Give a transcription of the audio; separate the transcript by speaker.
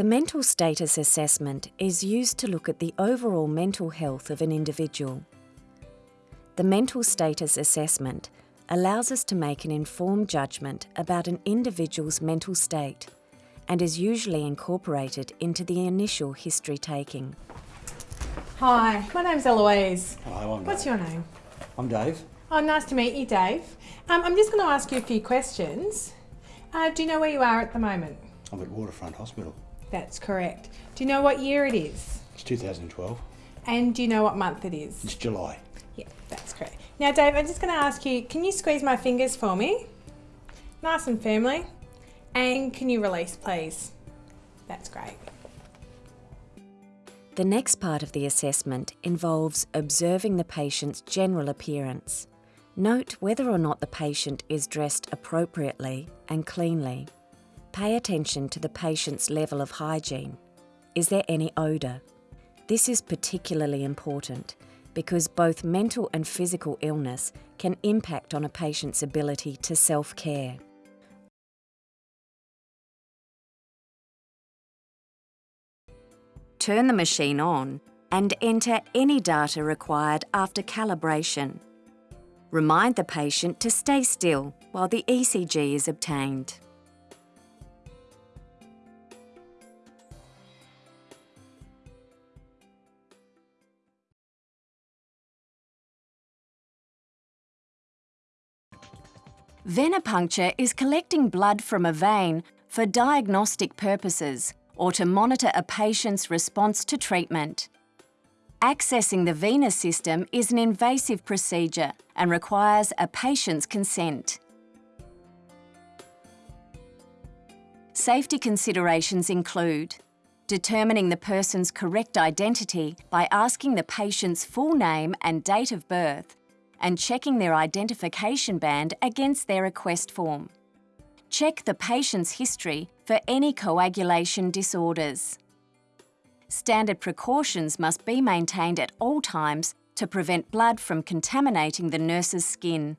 Speaker 1: The mental status assessment is used to look at the overall mental health of an individual. The mental status assessment allows us to make an informed judgment about an individual's mental state and is usually incorporated into the initial history taking.
Speaker 2: Hi, my name's Eloise.
Speaker 3: Hello, I'm
Speaker 2: What's
Speaker 3: Dave.
Speaker 2: your name?
Speaker 3: I'm Dave.
Speaker 2: Oh, nice to meet you, Dave. Um, I'm just going to ask you a few questions. Uh, do you know where you are at the moment?
Speaker 3: I'm at Waterfront Hospital.
Speaker 2: That's correct. Do you know what year it is?
Speaker 3: It's 2012.
Speaker 2: And do you know what month it is?
Speaker 3: It's July.
Speaker 2: Yeah, that's correct. Now, Dave, I'm just going to ask you can you squeeze my fingers for me? Nice and firmly. And can you release, please? That's great.
Speaker 1: The next part of the assessment involves observing the patient's general appearance. Note whether or not the patient is dressed appropriately and cleanly. Pay attention to the patient's level of hygiene. Is there any odour? This is particularly important because both mental and physical illness can impact on a patient's ability to self care. Turn the machine on and enter any data required after calibration. Remind the patient to stay still while the ECG is obtained. Venipuncture is collecting blood from a vein for diagnostic purposes or to monitor a patient's response to treatment. Accessing the venous system is an invasive procedure and requires a patient's consent. Safety considerations include determining the person's correct identity by asking the patient's full name and date of birth and checking their identification band against their request form. Check the patient's history for any coagulation disorders. Standard precautions must be maintained at all times to prevent blood from contaminating the nurse's skin.